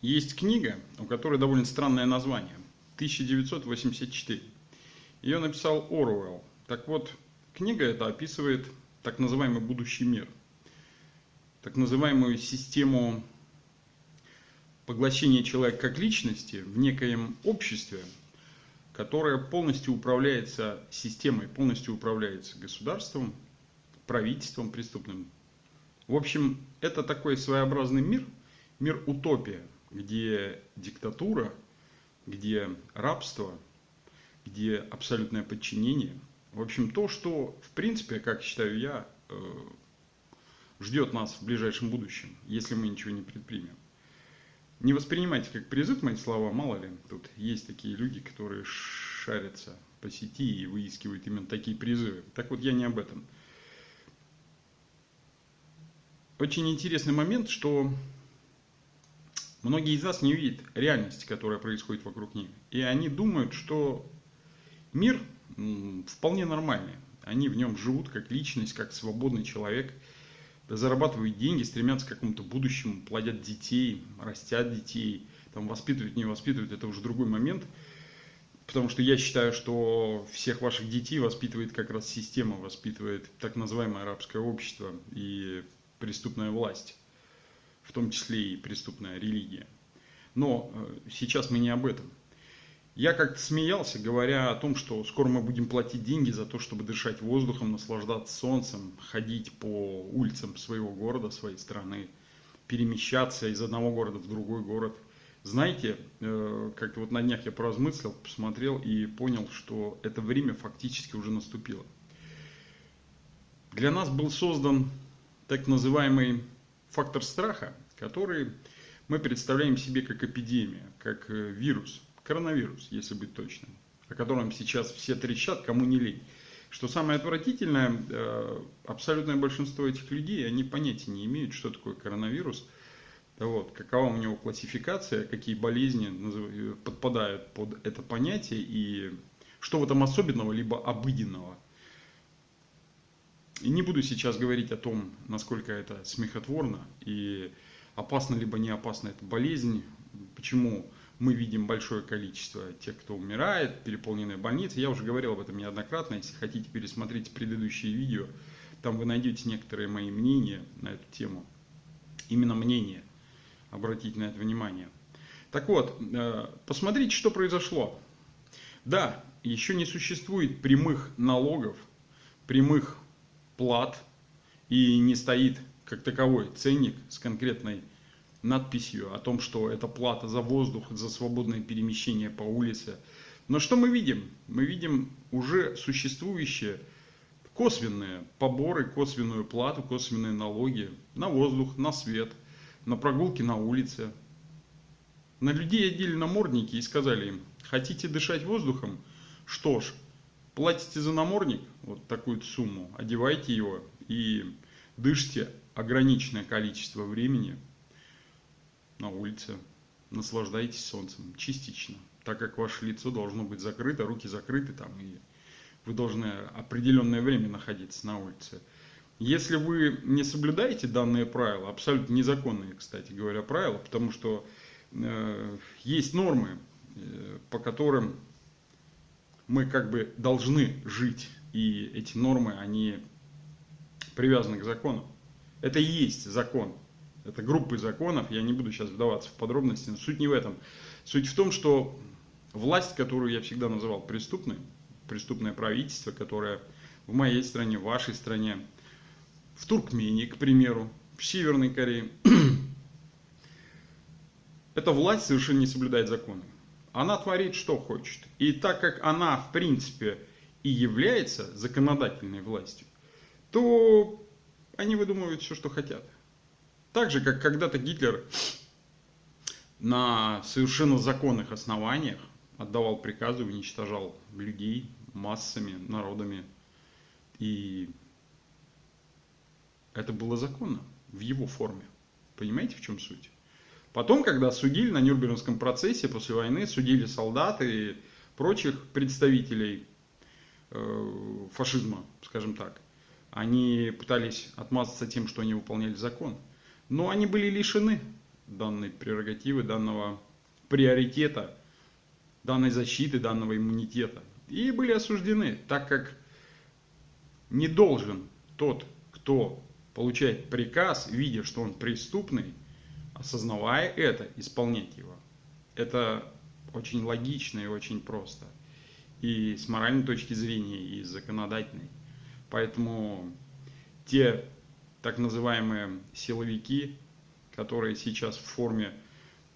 Есть книга, у которой довольно странное название. 1984. Ее написал Оруэлл. Так вот, книга эта описывает так называемый будущий мир. Так называемую систему поглощения человека как личности в некоем обществе, которое полностью управляется системой, полностью управляется государством, правительством преступным. В общем, это такой своеобразный мир, мир утопия – где диктатура, где рабство, где абсолютное подчинение. В общем, то, что, в принципе, как считаю я, э, ждет нас в ближайшем будущем, если мы ничего не предпримем. Не воспринимайте как призыв мои слова, мало ли, тут есть такие люди, которые шарятся по сети и выискивают именно такие призывы. Так вот, я не об этом. Очень интересный момент, что Многие из нас не видят реальности, которая происходит вокруг них. И они думают, что мир вполне нормальный. Они в нем живут как личность, как свободный человек, зарабатывают деньги, стремятся к какому-то будущему, плодят детей, растят детей, там воспитывают, не воспитывают, это уже другой момент. Потому что я считаю, что всех ваших детей воспитывает как раз система, воспитывает так называемое арабское общество и преступная власть в том числе и преступная религия. Но э, сейчас мы не об этом. Я как-то смеялся, говоря о том, что скоро мы будем платить деньги за то, чтобы дышать воздухом, наслаждаться солнцем, ходить по улицам своего города, своей страны, перемещаться из одного города в другой город. Знаете, э, как-то вот на днях я поразмыслил, посмотрел и понял, что это время фактически уже наступило. Для нас был создан так называемый фактор страха, который мы представляем себе как эпидемия, как э, вирус, коронавирус, если быть точным, о котором сейчас все трещат, кому не лень. Что самое отвратительное, э, абсолютное большинство этих людей, они понятия не имеют, что такое коронавирус, вот, какова у него классификация, какие болезни э, подпадают под это понятие и что в этом особенного, либо обыденного – и не буду сейчас говорить о том, насколько это смехотворно и опасно либо не опасна эта болезнь, почему мы видим большое количество тех, кто умирает, переполненные больницы. Я уже говорил об этом неоднократно, если хотите пересмотреть предыдущие видео, там вы найдете некоторые мои мнения на эту тему. Именно мнение, обратите на это внимание. Так вот, э, посмотрите, что произошло. Да, еще не существует прямых налогов, прямых плат и не стоит как таковой ценник с конкретной надписью о том, что это плата за воздух, за свободное перемещение по улице. Но что мы видим? Мы видим уже существующие косвенные поборы, косвенную плату, косвенные налоги на воздух, на свет, на прогулки на улице. На людей одели намордники и сказали им, хотите дышать воздухом? Что ж, платите за намордник, вот такую сумму, одевайте его и дышите ограниченное количество времени на улице, наслаждайтесь солнцем частично, так как ваше лицо должно быть закрыто, руки закрыты там, и вы должны определенное время находиться на улице. Если вы не соблюдаете данные правила, абсолютно незаконные, кстати говоря, правила, потому что э, есть нормы, э, по которым мы как бы должны жить, и эти нормы, они привязаны к закону. Это и есть закон. Это группы законов, я не буду сейчас вдаваться в подробности, но суть не в этом. Суть в том, что власть, которую я всегда называл преступной, преступное правительство, которое в моей стране, в вашей стране, в Туркмении, к примеру, в Северной Корее, эта власть совершенно не соблюдает законы она творит, что хочет. И так как она, в принципе, и является законодательной властью, то они выдумывают все, что хотят. Так же, как когда-то Гитлер на совершенно законных основаниях отдавал приказы, уничтожал людей массами, народами. И это было законно в его форме. Понимаете, в чем суть? Потом, когда судили на Нюрнбергском процессе после войны, судили солдат и прочих представителей э, фашизма, скажем так, они пытались отмазаться тем, что они выполняли закон. Но они были лишены данной прерогативы, данного приоритета, данной защиты, данного иммунитета. И были осуждены, так как не должен тот, кто получает приказ, видя, что он преступный, осознавая это, исполнять его. Это очень логично и очень просто. И с моральной точки зрения, и с законодательной. Поэтому те так называемые силовики, которые сейчас в форме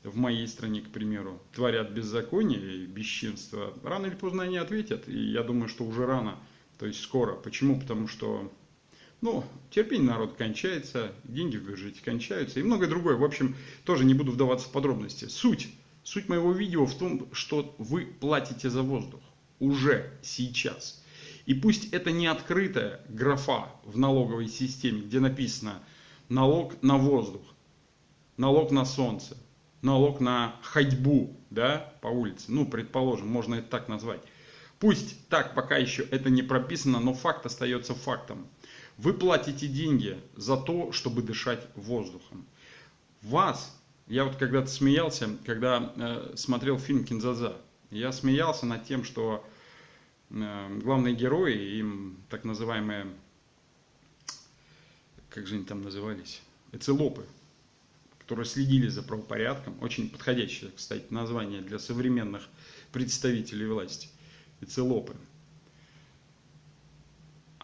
в моей стране, к примеру, творят беззаконие и бесчинство, рано или поздно они ответят. И я думаю, что уже рано, то есть скоро. Почему? Потому что ну, терпение народ кончается, деньги в бюджете кончаются и многое другое. В общем, тоже не буду вдаваться в подробности. Суть, суть моего видео в том, что вы платите за воздух уже сейчас. И пусть это не открытая графа в налоговой системе, где написано налог на воздух, налог на солнце, налог на ходьбу да, по улице. Ну, предположим, можно это так назвать. Пусть так пока еще это не прописано, но факт остается фактом. Вы платите деньги за то, чтобы дышать воздухом. Вас, я вот когда-то смеялся, когда э, смотрел фильм «Кинзаза», я смеялся над тем, что э, главные герои, им так называемые, как же они там назывались, эцелопы, которые следили за правопорядком, очень подходящее, кстати, название для современных представителей власти, эцелопы –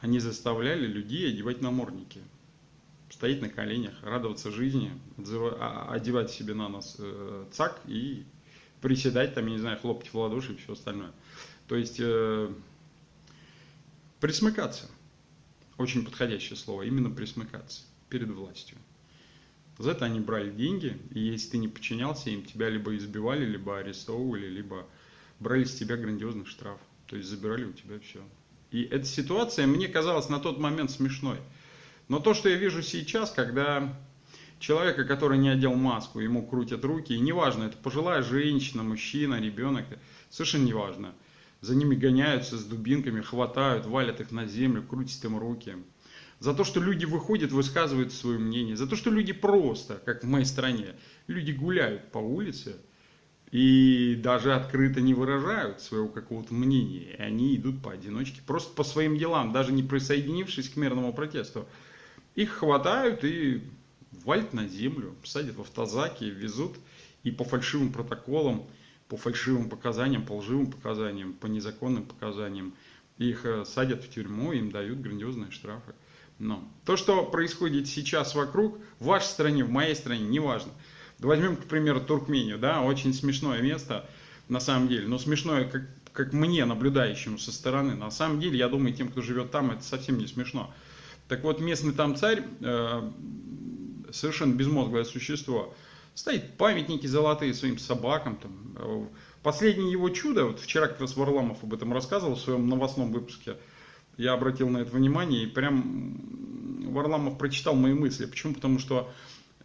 они заставляли людей одевать намордники, стоять на коленях, радоваться жизни, а, одевать себе на нос э, цак и приседать, там, я не знаю, хлопать в ладоши и все остальное. То есть э, присмыкаться. Очень подходящее слово, именно присмыкаться перед властью. За это они брали деньги, и если ты не подчинялся им, тебя либо избивали, либо арестовывали, либо брали с тебя грандиозный штраф. То есть забирали у тебя все. И эта ситуация мне казалась на тот момент смешной. Но то, что я вижу сейчас, когда человека, который не одел маску, ему крутят руки, и неважно, это пожилая женщина, мужчина, ребенок, совершенно неважно. За ними гоняются с дубинками, хватают, валят их на землю, крутят им руки. За то, что люди выходят, высказывают свое мнение. За то, что люди просто, как в моей стране, люди гуляют по улице, и даже открыто не выражают своего какого-то мнения. И они идут поодиночке, просто по своим делам, даже не присоединившись к мирному протесту. Их хватают и валят на землю, садят в автозаки, везут и по фальшивым протоколам, по фальшивым показаниям, по лживым показаниям, по незаконным показаниям. Их э, садят в тюрьму, им дают грандиозные штрафы. Но то, что происходит сейчас вокруг, в вашей стране, в моей стране, неважно – Возьмем, к примеру, Туркмению, да, очень смешное место, на самом деле, но смешное, как, как мне, наблюдающему со стороны. На самом деле, я думаю, тем, кто живет там, это совсем не смешно. Так вот, местный там царь, э, совершенно безмозглое существо, стоит памятники золотые своим собакам. Там. Э, последнее его чудо, вот вчера как раз Варламов об этом рассказывал в своем новостном выпуске, я обратил на это внимание, и прям Варламов прочитал мои мысли. Почему? Потому что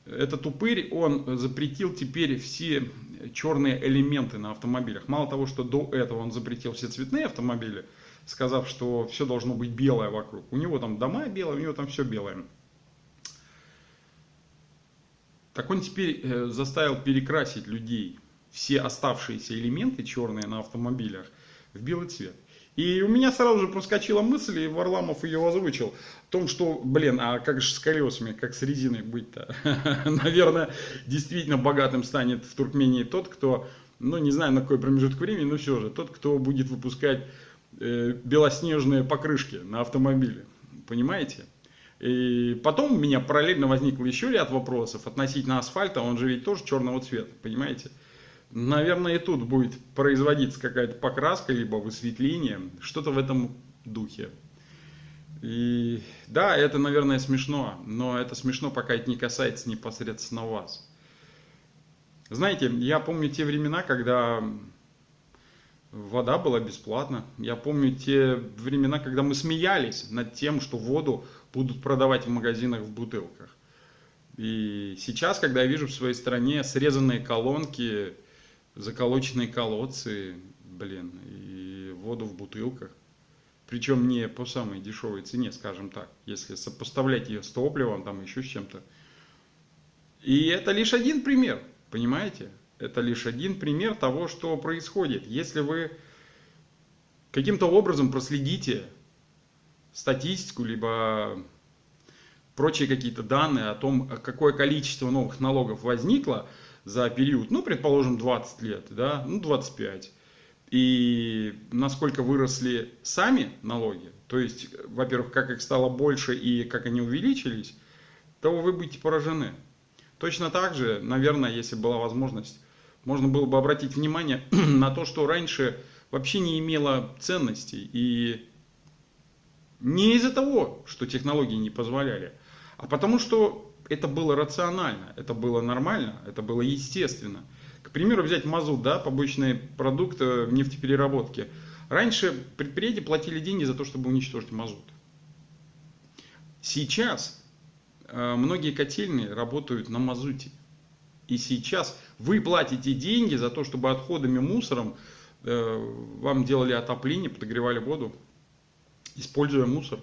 этот упырь, он запретил теперь все черные элементы на автомобилях. Мало того, что до этого он запретил все цветные автомобили, сказав, что все должно быть белое вокруг. У него там дома белые, у него там все белое. Так он теперь э, заставил перекрасить людей, все оставшиеся элементы черные на автомобилях, в белый цвет. И у меня сразу же проскочила мысль, и Варламов ее озвучил, о том, что, блин, а как же с колесами, как с резиной быть-то? Наверное, действительно богатым станет в Туркмении тот, кто, ну не знаю на какой промежуток времени, но все же, тот, кто будет выпускать э, белоснежные покрышки на автомобиле. Понимаете? И потом у меня параллельно возникло еще ряд вопросов относительно асфальта, он же ведь тоже черного цвета, понимаете? Наверное, и тут будет производиться какая-то покраска, либо высветление, что-то в этом духе. И да, это, наверное, смешно, но это смешно, пока это не касается непосредственно вас. Знаете, я помню те времена, когда вода была бесплатна. Я помню те времена, когда мы смеялись над тем, что воду будут продавать в магазинах в бутылках. И сейчас, когда я вижу в своей стране срезанные колонки, заколоченные колодцы, блин, и воду в бутылках. Причем не по самой дешевой цене, скажем так, если сопоставлять ее с топливом, там еще с чем-то. И это лишь один пример, понимаете? Это лишь один пример того, что происходит. Если вы каким-то образом проследите статистику, либо прочие какие-то данные о том, какое количество новых налогов возникло за период, ну, предположим, 20 лет, да, ну, 25, и насколько выросли сами налоги, то есть, во-первых, как их стало больше и как они увеличились, то вы будете поражены. Точно так же, наверное, если была возможность, можно было бы обратить внимание на то, что раньше вообще не имело ценностей. И не из-за того, что технологии не позволяли, а потому что это было рационально, это было нормально, это было естественно. К примеру, взять мазут, да, побочный продукт в нефтепереработке. Раньше предприятия платили деньги за то, чтобы уничтожить мазут. Сейчас Э, многие котельные работают на мазуте. И сейчас вы платите деньги за то, чтобы отходами, мусором э, вам делали отопление, подогревали воду, используя мусор.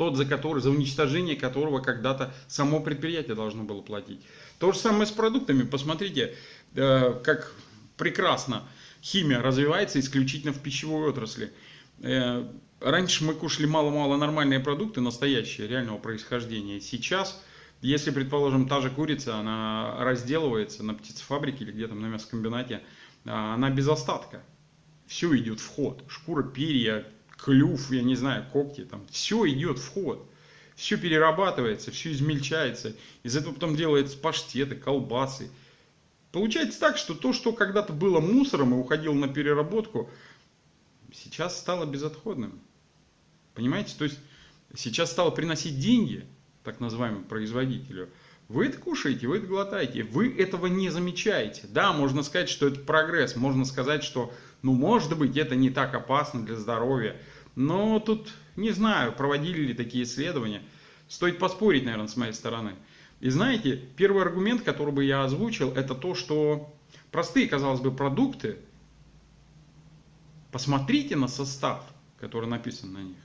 Тот, за который, за уничтожение которого когда-то само предприятие должно было платить. То же самое с продуктами. Посмотрите, э, как прекрасно химия развивается исключительно в пищевой отрасли. Раньше мы кушали мало-мало нормальные продукты, настоящие, реального происхождения. Сейчас, если, предположим, та же курица, она разделывается на птицефабрике или где-то на мясокомбинате, а, она без остатка. Все идет в ход. Шкура, перья, клюв, я не знаю, когти, там, все идет в ход. Все перерабатывается, все измельчается. Из этого потом делаются паштеты, колбасы. Получается так, что то, что когда-то было мусором и уходило на переработку, сейчас стало безотходным. Понимаете? То есть сейчас стало приносить деньги, так называемому производителю. Вы это кушаете, вы это глотаете, вы этого не замечаете. Да, можно сказать, что это прогресс, можно сказать, что, ну, может быть, это не так опасно для здоровья. Но тут, не знаю, проводили ли такие исследования. Стоит поспорить, наверное, с моей стороны. И знаете, первый аргумент, который бы я озвучил, это то, что простые, казалось бы, продукты, посмотрите на состав, который написан на них.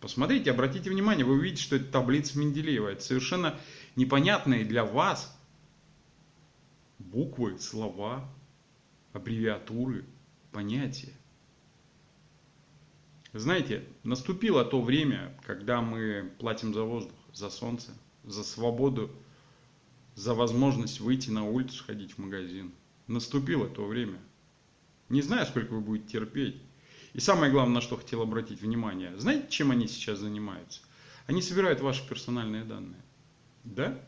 Посмотрите, обратите внимание, вы увидите, что это таблица Менделеева. Это совершенно непонятные для вас буквы, слова, аббревиатуры, понятия. Знаете, наступило то время, когда мы платим за воздух, за солнце, за свободу, за возможность выйти на улицу, сходить в магазин. Наступило то время. Не знаю, сколько вы будете терпеть. И самое главное, на что хотел обратить внимание. Знаете, чем они сейчас занимаются? Они собирают ваши персональные данные. Да?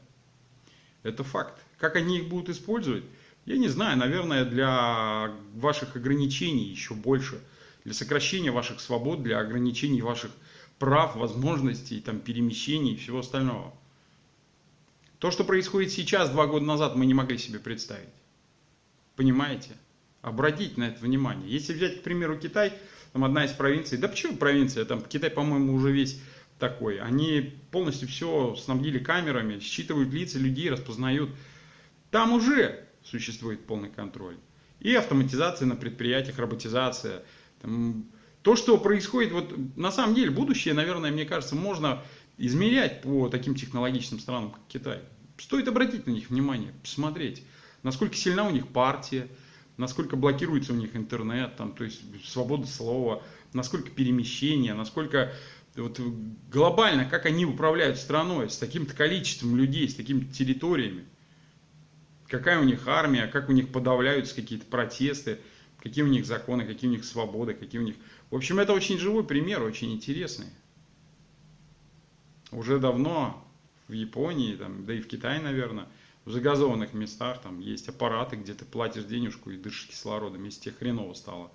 Это факт. Как они их будут использовать? Я не знаю, наверное, для ваших ограничений еще больше. Для сокращения ваших свобод, для ограничений ваших прав, возможностей, там, перемещений и всего остального. То, что происходит сейчас, два года назад, мы не могли себе представить. Понимаете? Обратите на это внимание. Если взять, к примеру, Китай, там одна из провинций, да почему провинция, там Китай, по-моему, уже весь такой. Они полностью все снабдили камерами, считывают лица людей, распознают. Там уже существует полный контроль. И автоматизация на предприятиях, роботизация. Там, то, что происходит, вот на самом деле будущее, наверное, мне кажется, можно измерять по таким технологичным странам, как Китай. Стоит обратить на них внимание, посмотреть, насколько сильна у них партия, насколько блокируется у них интернет, там, то есть свобода слова, насколько перемещение, насколько вот, глобально, как они управляют страной с таким-то количеством людей, с такими территориями. Какая у них армия, как у них подавляются какие-то протесты, какие у них законы, какие у них свободы, какие у них... В общем, это очень живой пример, очень интересный. Уже давно в Японии, там, да и в Китае, наверное, в загазованных местах там есть аппараты, где ты платишь денежку и дышишь кислородом, если тебе хреново стало.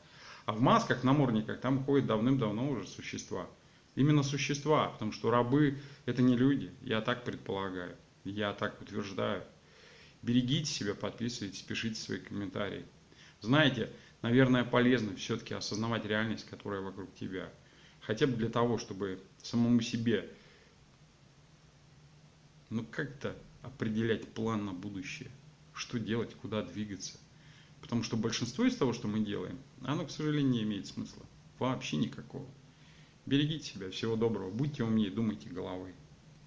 А в масках, намордниках там ходят давным-давно уже существа. Именно существа, потому что рабы это не люди, я так предполагаю, я так утверждаю. Берегите себя, подписывайтесь, пишите свои комментарии. Знаете, наверное, полезно все-таки осознавать реальность, которая вокруг тебя. Хотя бы для того, чтобы самому себе, ну как-то определять план на будущее, что делать, куда двигаться. Потому что большинство из того, что мы делаем, оно, к сожалению, не имеет смысла. Вообще никакого. Берегите себя, всего доброго, будьте умнее, думайте головой.